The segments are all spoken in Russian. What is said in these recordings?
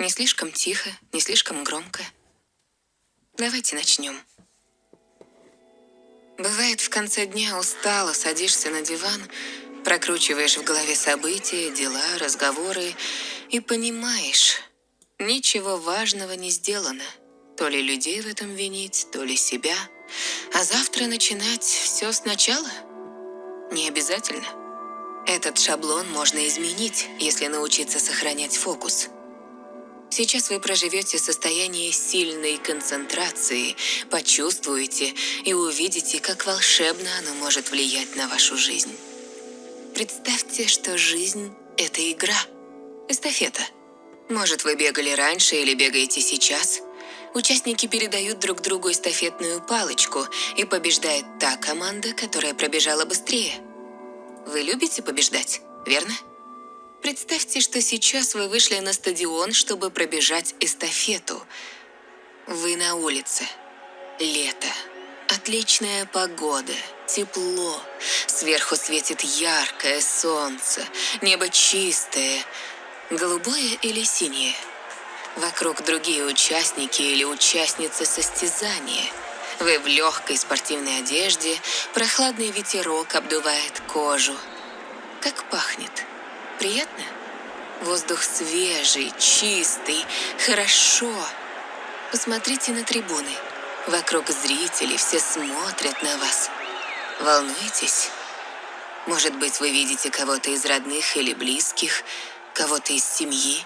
Не слишком тихо, не слишком громко. Давайте начнем. Бывает, в конце дня устало, садишься на диван, прокручиваешь в голове события, дела, разговоры и понимаешь, ничего важного не сделано. То ли людей в этом винить, то ли себя. А завтра начинать все сначала? Не обязательно. Этот шаблон можно изменить, если научиться сохранять фокус – Сейчас вы проживете состояние сильной концентрации, почувствуете и увидите, как волшебно оно может влиять на вашу жизнь. Представьте, что жизнь – это игра, эстафета. Может, вы бегали раньше или бегаете сейчас? Участники передают друг другу эстафетную палочку, и побеждает та команда, которая пробежала быстрее. Вы любите побеждать, верно? Представьте, что сейчас вы вышли на стадион, чтобы пробежать эстафету. Вы на улице. Лето. Отличная погода. Тепло. Сверху светит яркое солнце. Небо чистое. Голубое или синее? Вокруг другие участники или участницы состязания. Вы в легкой спортивной одежде, прохладный ветерок обдувает кожу. Как пахнет? Приятно? Воздух свежий, чистый, хорошо. Посмотрите на трибуны. Вокруг зрители, все смотрят на вас. Волнуетесь? Может быть, вы видите кого-то из родных или близких, кого-то из семьи?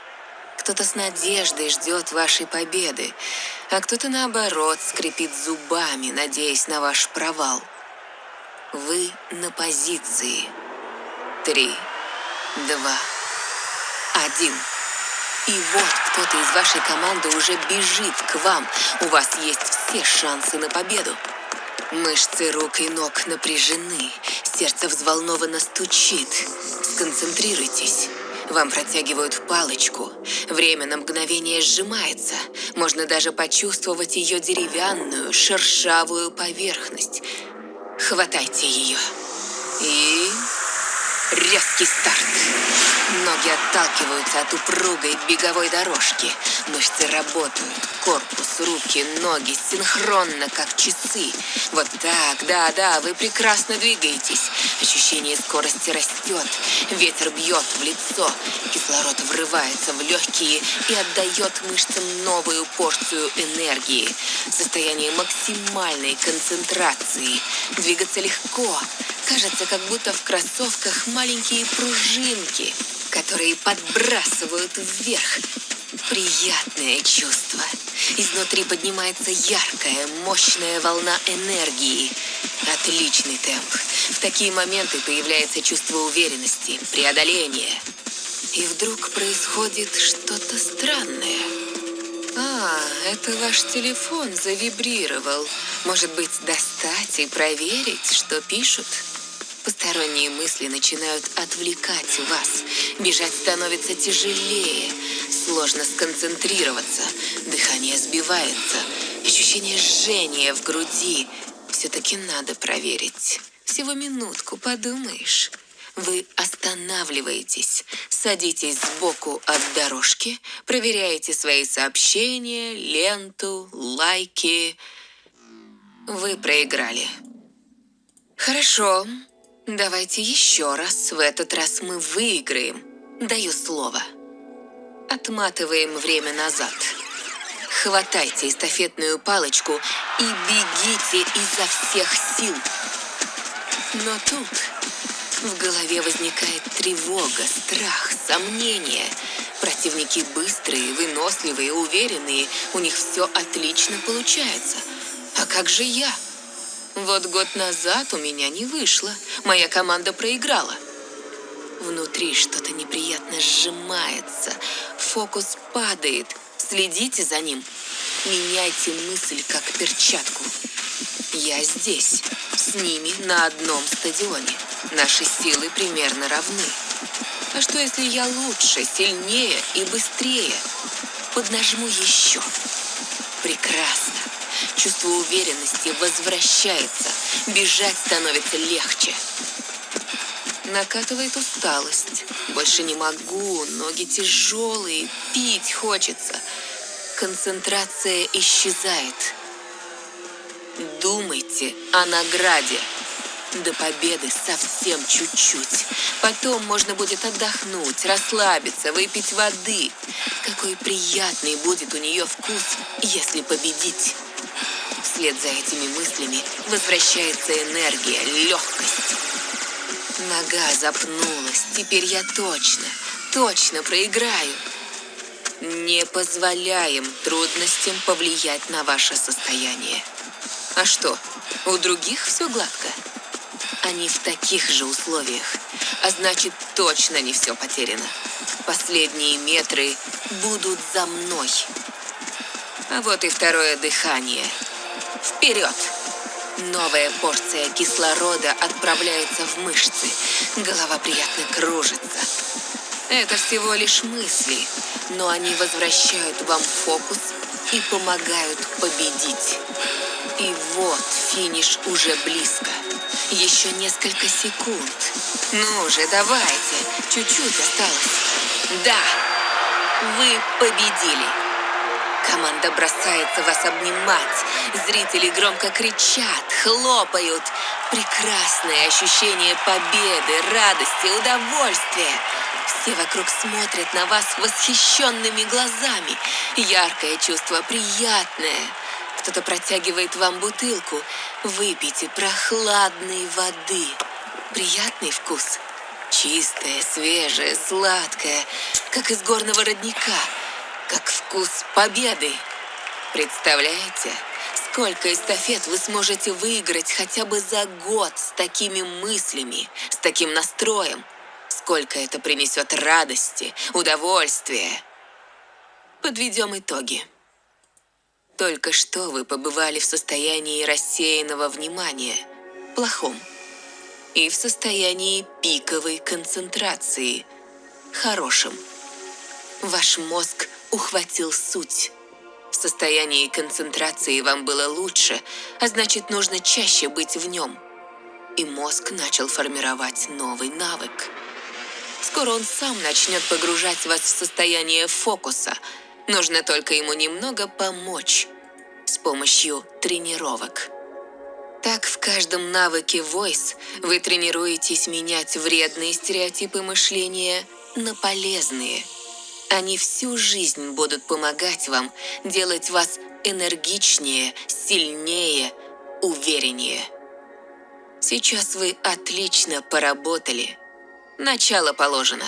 Кто-то с надеждой ждет вашей победы, а кто-то, наоборот, скрипит зубами, надеясь на ваш провал. Вы на позиции. Три два, один. И вот кто-то из вашей команды уже бежит к вам. У вас есть все шансы на победу. Мышцы рук и ног напряжены, сердце взволнованно стучит. Сконцентрируйтесь. Вам протягивают палочку. Время на мгновение сжимается. Можно даже почувствовать ее деревянную, шершавую поверхность. Хватайте ее. И Резкий старт. Ноги отталкиваются от упругой беговой дорожки. Мышцы работают. Корпус, руки, ноги синхронно, как часы. Вот так, да-да, вы прекрасно двигаетесь. Ощущение скорости растет. Ветер бьет в лицо. Кислород врывается в легкие и отдает мышцам новую порцию энергии. Состояние максимальной концентрации. Двигаться легко. Кажется, как будто в кроссовках маленькие пружинки, которые подбрасывают вверх. Приятное чувство. Изнутри поднимается яркая, мощная волна энергии. Отличный темп. В такие моменты появляется чувство уверенности, преодоления. И вдруг происходит что-то странное. А, это ваш телефон завибрировал. Может быть, достать и проверить, что пишут? Посторонние мысли начинают отвлекать вас. Бежать становится тяжелее. Сложно сконцентрироваться. Дыхание сбивается. Ощущение жжения в груди. Все-таки надо проверить. Всего минутку, подумаешь. Вы останавливаетесь, садитесь сбоку от дорожки, проверяете свои сообщения, ленту, лайки. Вы проиграли. Хорошо. Давайте еще раз. В этот раз мы выиграем. Даю слово. Отматываем время назад. Хватайте эстафетную палочку и бегите изо всех сил. Но тут в голове возникает тревога, страх, сомнение. Противники быстрые, выносливые, уверенные. У них все отлично получается. А как же я? Вот год назад у меня не вышло. Моя команда проиграла. Внутри что-то неприятно сжимается. Фокус падает. Следите за ним. Меняйте мысль, как перчатку. Я здесь, с ними на одном стадионе. Наши силы примерно равны. А что, если я лучше, сильнее и быстрее? Поднажму еще. Прекрасно. Чувство уверенности возвращается. Бежать становится легче. накатывает усталость. Больше не могу, ноги тяжелые, пить хочется. Концентрация исчезает. Думайте о награде. До победы совсем чуть-чуть. Потом можно будет отдохнуть, расслабиться, выпить воды. Какой приятный будет у нее вкус, если победить. Вслед за этими мыслями возвращается энергия, легкость. Нога запнулась. Теперь я точно, точно проиграю. Не позволяем трудностям повлиять на ваше состояние. А что, у других все гладко? Они в таких же условиях, а значит точно не все потеряно. Последние метры будут за мной. А вот и второе дыхание. Вперед! Новая порция кислорода отправляется в мышцы. Голова приятно кружится. Это всего лишь мысли, но они возвращают вам фокус и помогают победить. И вот финиш уже близко. Еще несколько секунд. Ну же, давайте. Чуть-чуть осталось. Да, вы победили. Команда бросается вас обнимать. Зрители громко кричат, хлопают. Прекрасное ощущение победы, радости, удовольствия. Все вокруг смотрят на вас восхищенными глазами. Яркое чувство, приятное. Кто-то протягивает вам бутылку. Выпейте прохладной воды. Приятный вкус. Чистая, свежая, сладкая, как из горного родника. Как вкус победы. Представляете, сколько эстафет вы сможете выиграть хотя бы за год с такими мыслями, с таким настроем? Сколько это принесет радости, удовольствия? Подведем итоги. Только что вы побывали в состоянии рассеянного внимания, плохом, и в состоянии пиковой концентрации, хорошем. Ваш мозг ухватил суть. В состоянии концентрации вам было лучше, а значит, нужно чаще быть в нем. И мозг начал формировать новый навык. Скоро он сам начнет погружать вас в состояние фокуса – Нужно только ему немного помочь с помощью тренировок. Так в каждом навыке Voice вы тренируетесь менять вредные стереотипы мышления на полезные. Они всю жизнь будут помогать вам делать вас энергичнее, сильнее, увереннее. Сейчас вы отлично поработали. Начало положено.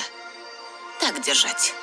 Так держать.